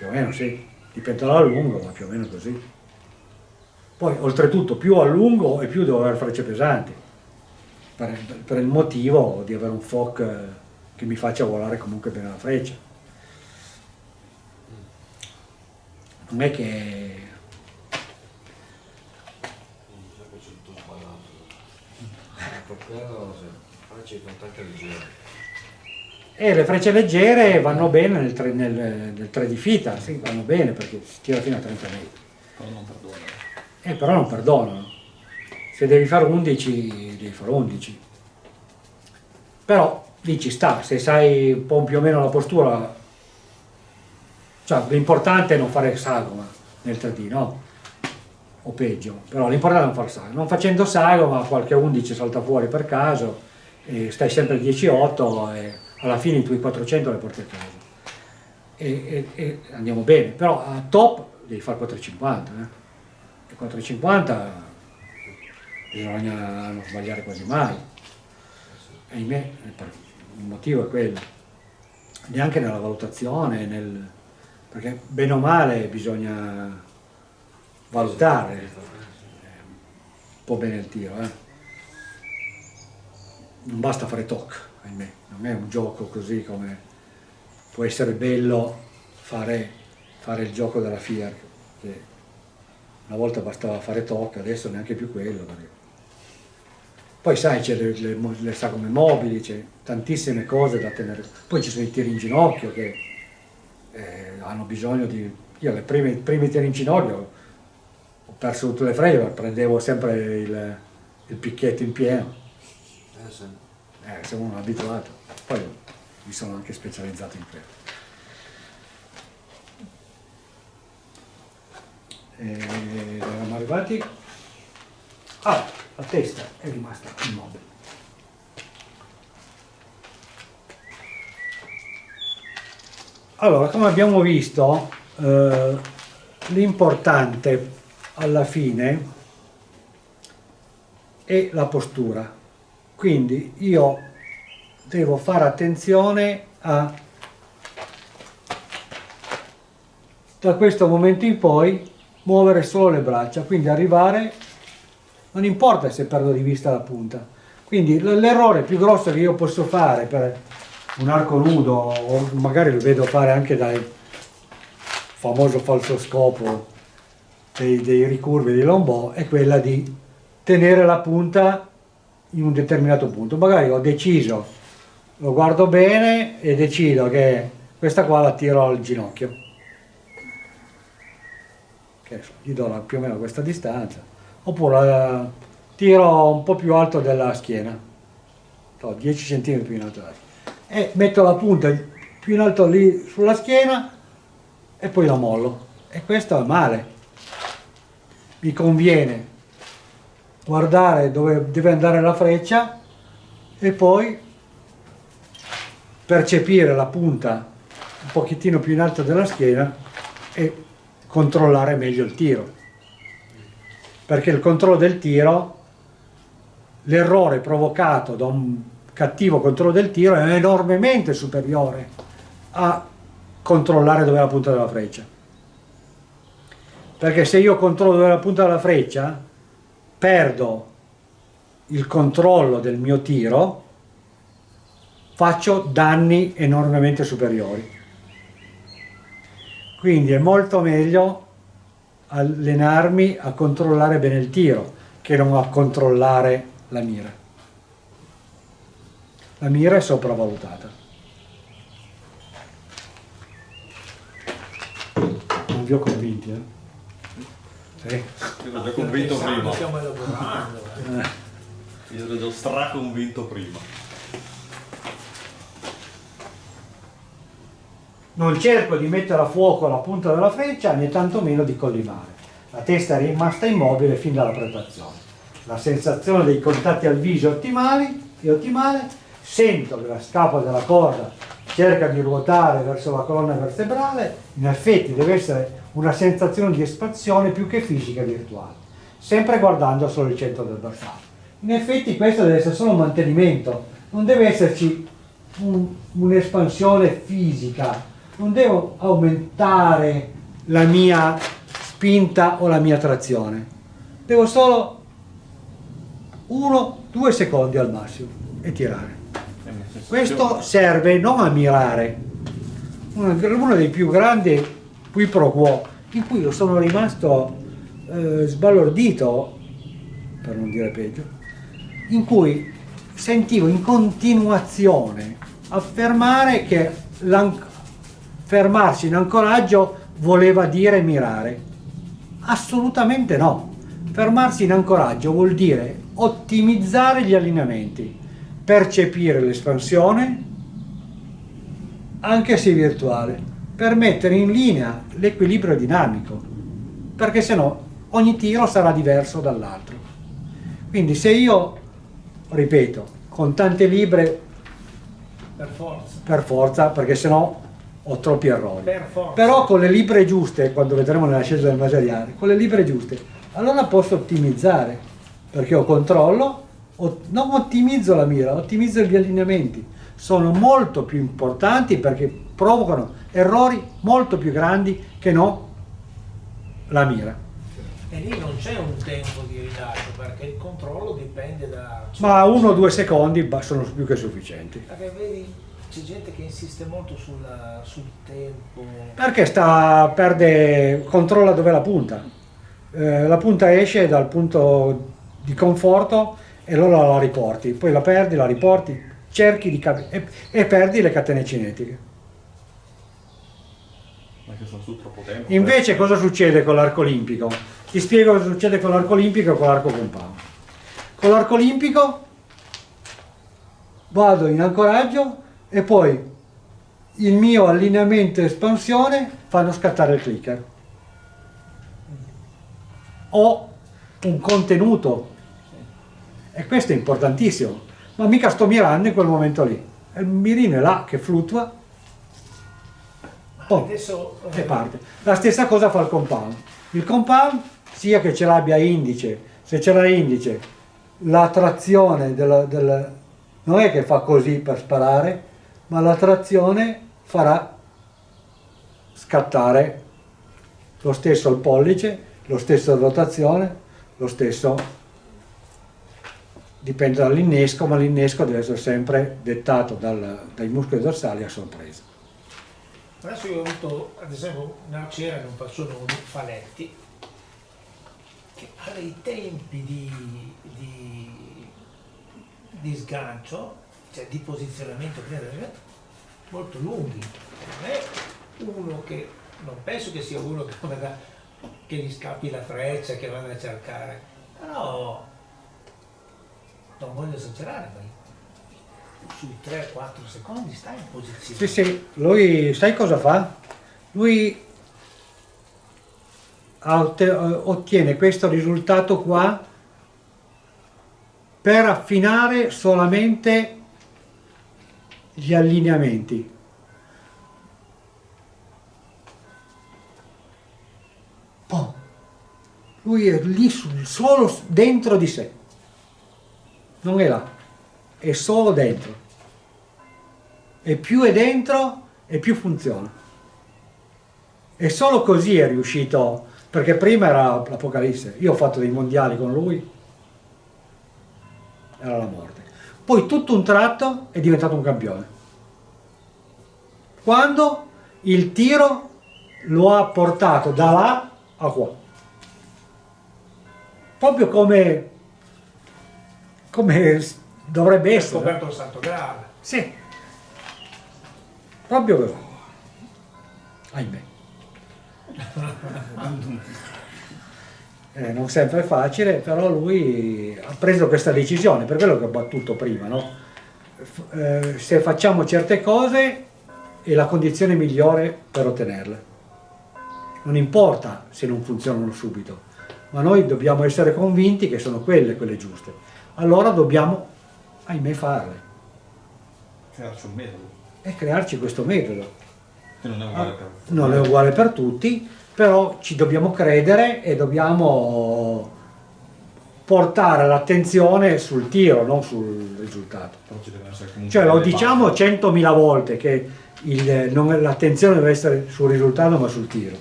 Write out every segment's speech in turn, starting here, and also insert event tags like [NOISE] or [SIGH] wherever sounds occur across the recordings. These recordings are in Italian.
più o meno sì, dipende dalla lungo, ma più o meno così. Poi oltretutto più a lungo e più devo avere frecce pesanti, per, per il motivo di avere un FOC che mi faccia volare comunque bene la freccia. Non è che Per quello se faccio i contatti leggeri. E le frecce leggere vanno bene nel 3, nel, nel 3 di fita, sì, vanno bene perché si tira fino a 30 metri. Però non perdono. Eh, però non perdonano. Se devi fare 11, devi fare 11. Però lì ci sta, se sai un po' più o meno la postura, cioè l'importante è non fare sagoma nel 3D, no? O peggio, però l'importante è non fare sagoma. Non facendo sagoma qualche 11 salta fuori per caso stai sempre al 10-8 e alla fine i tuoi 400 le porti a casa. E, e- e andiamo bene, però a top devi fare 450, eh? E 450 bisogna non sbagliare quasi mai. Ahimè, il motivo è quello. Neanche nella valutazione, nel- perché bene o male bisogna valutare un po' bene il tiro. eh. Non basta fare toc, ahimè, non è un gioco così come può essere bello fare, fare il gioco della FIAR, che una volta bastava fare toc, adesso neanche più quello. perché- Poi sai, c'è le, le, le sagome mobili, c'è tantissime cose da tenere. Poi ci sono i tiri in ginocchio che eh, hanno bisogno di... Io le prime, primi tiri in ginocchio ho perso tutte le frecce, prendevo sempre il, il picchetto in pieno. Eh, sì. Eh, sono uno abituato. Poi mi sono anche specializzato in quello. E eravamo arrivati. Ah, la testa è rimasta immobile. Allora, come abbiamo visto, eh, l'importante alla fine è la postura. Quindi io devo fare attenzione a da questo momento in poi muovere solo le braccia, quindi arrivare, non importa se perdo di vista la punta. Quindi l'errore più grosso che io posso fare per un arco nudo, o magari lo vedo fare anche dal famoso falso scopo dei, dei ricurvi di Lombò, è quella di tenere la punta in un determinato punto. Magari ho deciso, lo guardo bene e decido che questa qua la tiro al ginocchio. Che gli do più o meno questa distanza. Oppure la tiro un po' più alto della schiena, so, 10 cm più in alto. E metto la punta più in alto lì sulla schiena e poi la mollo. E questo è male. Mi conviene guardare dove deve andare la freccia e poi percepire la punta un pochettino più in alto della schiena e controllare meglio il tiro. Perché il controllo del tiro l'errore provocato da un cattivo controllo del tiro è enormemente superiore a controllare dove è la punta della freccia. Perché se io controllo dove è la punta della freccia perdo il controllo del mio tiro, faccio danni enormemente superiori. Quindi è molto meglio allenarmi a controllare bene il tiro che non a controllare la mira. La mira è sopravvalutata. Non vi ho convinti, eh? Sì. Io l'ho già convinto prima. Stiamo elaborando. eh. Io l'ho già straconvinto prima. Non cerco di mettere a fuoco la punta della freccia né tantomeno di collimare. La testa è rimasta immobile fin dalla preparazione. La sensazione dei contatti al viso è ottimali, è ottimale, sento che la scapa della corda cerca di ruotare verso la colonna vertebrale, in effetti deve essere una sensazione di espansione più che fisica virtuale, sempre guardando solo il centro del bersaglio. In effetti questo deve essere solo un mantenimento, non deve esserci un- un'espansione fisica non devo aumentare la mia spinta o la mia trazione, devo solo uno, due secondi al massimo e tirare. Questo serve non a mirare, uno, uno dei più grandi qui pro quo, in cui io sono rimasto eh, sbalordito, per non dire peggio, in cui sentivo in continuazione affermare che fermarsi in ancoraggio voleva dire mirare. Assolutamente no. Fermarsi in ancoraggio vuol dire ottimizzare gli allineamenti, percepire l'espansione, anche se virtuale, per mettere in linea l'equilibrio dinamico, perché se no ogni tiro sarà diverso dall'altro. Quindi se io, ripeto, con tante libre Per forza. per forza, perché se no ho troppi errori. Per forza. Però con le libre giuste, quando vedremo nella scelta del materiale, con le libre giuste, allora posso ottimizzare, perché ho controllo, non ottimizzo la mira, ottimizzo gli allineamenti. Sono molto più importanti perché provocano errori molto più grandi che no la mira. E lì non c'è un tempo di rilascio perché il controllo dipende da... Ma uno o due secondi sono più che sufficienti. Perché vedi, c'è gente che insiste molto sulla- sul tempo. Perché sta, perde, controlla dove la punta. Eh, la punta esce dal punto di conforto e allora la riporti, poi la perdi, la riporti, cerchi di cap- e, e perdi le catene cinetiche. Ma che sono su troppo tempo. Invece cosa succede con l'arco olimpico? Ti spiego cosa succede con l'arco olimpico e con l'arco compound. Con l'arco olimpico vado in ancoraggio e poi il mio allineamento e espansione fanno scattare il clicker. Ho un contenuto questo è importantissimo, ma mica sto mirando in quel momento lì. Il mirino è là che fluttua Oh, Adesso eh, e parte. La stessa cosa fa il compound. Il compound, sia che ce l'abbia indice, se ce l'ha indice, la trazione della, del- non è che fa così per sparare, ma la trazione farà scattare lo stesso il pollice, lo stesso la rotazione, lo stesso dipende dall'innesco, ma l'innesco deve essere sempre dettato dal- dai muscoli dorsali a sorpresa. Adesso io ho avuto, ad esempio, un'arciera che non faccio nomi, Faletti, che ha dei tempi di, di- di sgancio, cioè di posizionamento molto lunghi. Non è uno che, non penso che sia uno che, che gli scappi la freccia, che vada a cercare, però non voglio esagerare, ma sui 3-4 secondi sta in posizione. Sì, sì, lui sai cosa fa? Lui otte- ottiene questo risultato qua per affinare solamente gli allineamenti. Lui è lì sul, solo dentro di sé, non è là, è solo dentro e più è dentro e più funziona. E solo così è riuscito, perché prima era l'Apocalisse, io ho fatto dei mondiali con lui, era la morte. Poi tutto un tratto è diventato un campione. Quando il tiro lo ha portato da là a qua. Proprio come, come dovrebbe Ha essere. scoperto il Santo Graal. Sì, proprio così. Ahimè. Eh, non sempre è facile, però lui ha preso questa decisione, per quello che ho battuto prima, no? Eh, se facciamo certe cose è la condizione migliore per ottenerle. Non importa se non funzionano subito, ma noi dobbiamo essere convinti che sono quelle quelle giuste. Allora dobbiamo, ahimè, farle Crearci un metodo. e crearci questo metodo. Che non è uguale per Non è uguale per tutti, però ci dobbiamo credere e dobbiamo portare l'attenzione sul tiro, non sul risultato. Cioè lo diciamo. 100.000 volte che l'attenzione deve essere sul risultato ma sul tiro.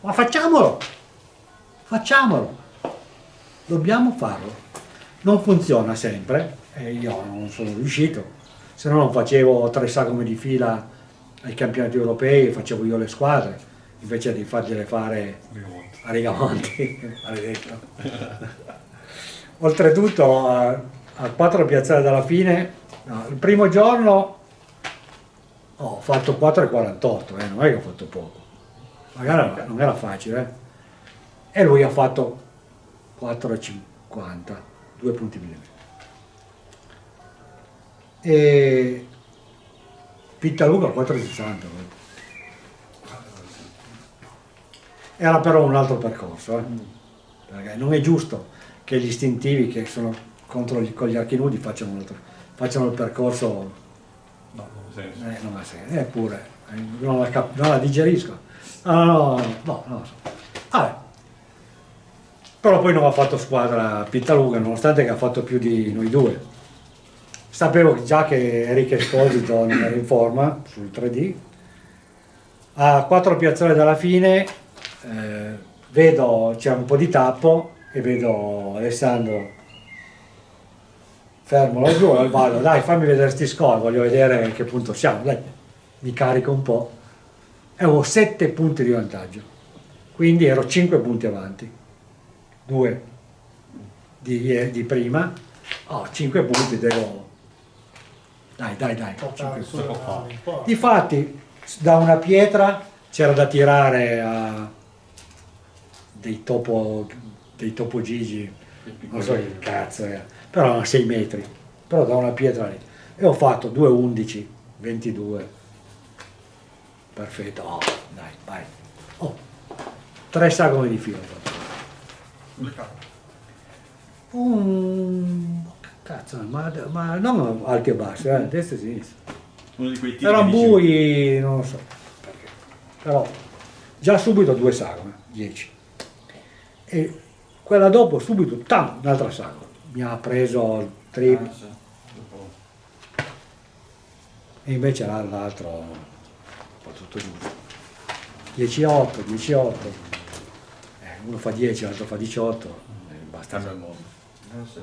Ma facciamolo! Facciamolo! Dobbiamo farlo. Non funziona sempre e io non sono riuscito, se no non facevo tre sagome di fila ai campionati europei, facevo io le squadre, invece di fargliele fare a Rigamonti, [LAUGHS] maledetto. [LAUGHS] Oltretutto a, a quattro piazzate dalla fine, no, il primo giorno ho fatto 4,48, eh, non è che ho fatto poco, magari non era facile, eh. e lui ha fatto 4,50, due punti millimetri. E Pittaluga 4,60. eh. Era però un altro percorso, eh. perché non è giusto che gli istintivi che sono contro gli, con gli archi nudi facciano, un altro- facciano il percorso, No, non eh, non ha senso, eppure eh, non la, non la digerisco. No, no, no, no, so. Vabbè. Però poi non ha fatto squadra Pittaluga, nonostante che ha fatto più di noi due. Sapevo già che Enrico Esposito non era in forma sul 3D. A quattro piazzole dalla fine eh, vedo c'è un po' di tappo e vedo Alessandro fermo laggiù e vado, dai fammi vedere sti score, voglio vedere a che punto siamo, dai, mi carico un po'. E avevo 7 punti di vantaggio, quindi ero 5 punti avanti, 2 di, di prima, oh, 5 punti devo... Dai, dai, dai. Difatti, da una pietra c'era da tirare a dei topo, dei topo gigi, non so che cazzo era, però a 6 metri, però da una pietra lì. E ho fatto 2,11, 22. Perfetto, oh, dai, vai. Oh, tre sagome di filo Un... Cazzo, ma, ma non alti e bassi, eh, destra e sinistra. Uno di quei che dici- bui, non lo so perché. Però già subito due sagome, 10. E quella dopo subito, tam, un'altra sagoma. Mi ha preso il trip Ah, e invece l'altro un po' tutto giusto. 10-8, 10-8. Eh, uno fa 10, l'altro fa 18. eh, basta. Il mondo. So.